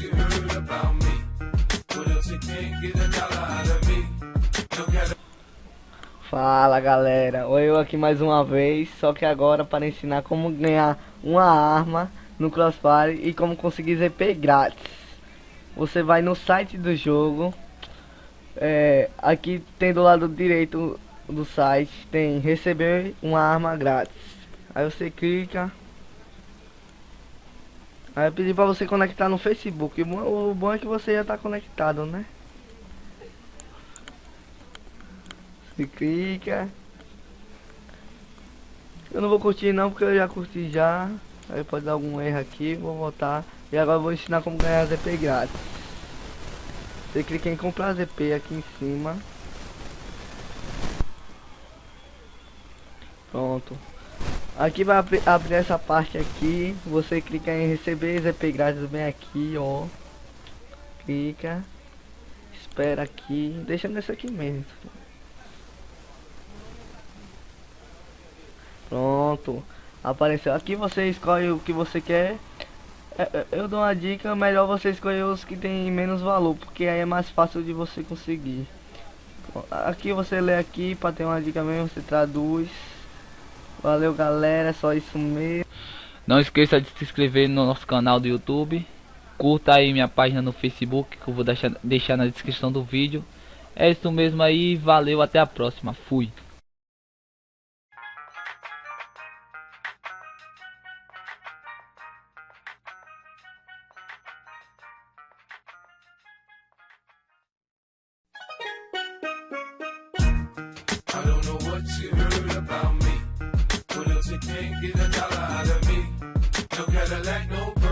you heard about me. What else you can't get a dollar out of me. Fala galera, Oi, eu aqui mais uma vez, só que agora para ensinar como ganhar uma arma no Crossfire e como conseguir ZP grátis. Você vai no site do jogo, é, aqui tem do lado direito do site, tem receber uma arma grátis. Aí você clica, aí pedir para você conectar no Facebook, o bom é que você já está conectado, né? Você clica. Eu não vou curtir não, porque eu já curti já. Aí pode dar algum erro aqui, vou voltar. E agora vou ensinar como ganhar ZP grátis. Você clica em comprar ZP aqui em cima. Pronto. Aqui vai abrir, abrir essa parte aqui. Você clica em receber ZP grátis bem aqui, ó. Clica. Espera aqui. Deixa nesse aqui mesmo. Pronto. Apareceu. Aqui você escolhe o que você quer. É, é, eu dou uma dica, melhor você escolher os que tem menos valor, porque aí é mais fácil de você conseguir. Aqui você lê aqui para ter uma dica mesmo, você traduz. Valeu galera, é só isso mesmo. Não esqueça de se inscrever no nosso canal do YouTube. Curta aí minha página no Facebook, que eu vou deixar, deixar na descrição do vídeo. É isso mesmo aí, valeu, até a próxima, fui. I don't know what you heard about me. You can't get a dollar out of me. No Cadillac, no